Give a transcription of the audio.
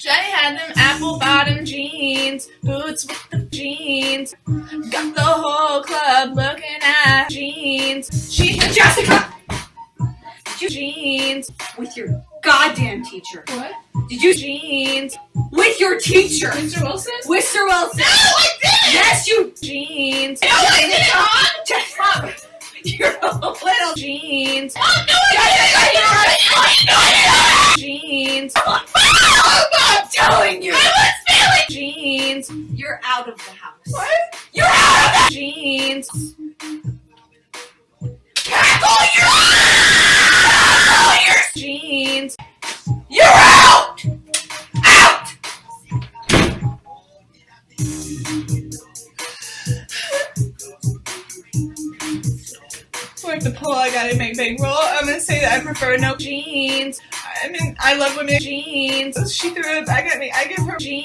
Jenny had them apple bottom jeans, boots with the jeans. Got the whole club looking at jeans. She Jessica! you jeans. With your goddamn teacher. What? Did you Jeans. with your teacher? Mr. Wilson? Mr. Wilson? No, I didn't! Yes, you Jeans. No, I didn't! Mom! Jessica! You're a little Jeans. Mom, no, I Jeans. I'm telling you! Jeans. You're out of the house. What? You're out of Jeans. the Cackle! You're out! You're, Jeans. you're out! Out! Like the pull, I gotta make big roll. I'm gonna say that I prefer no jeans. I mean, I love women jeans. She threw it back at me. I give her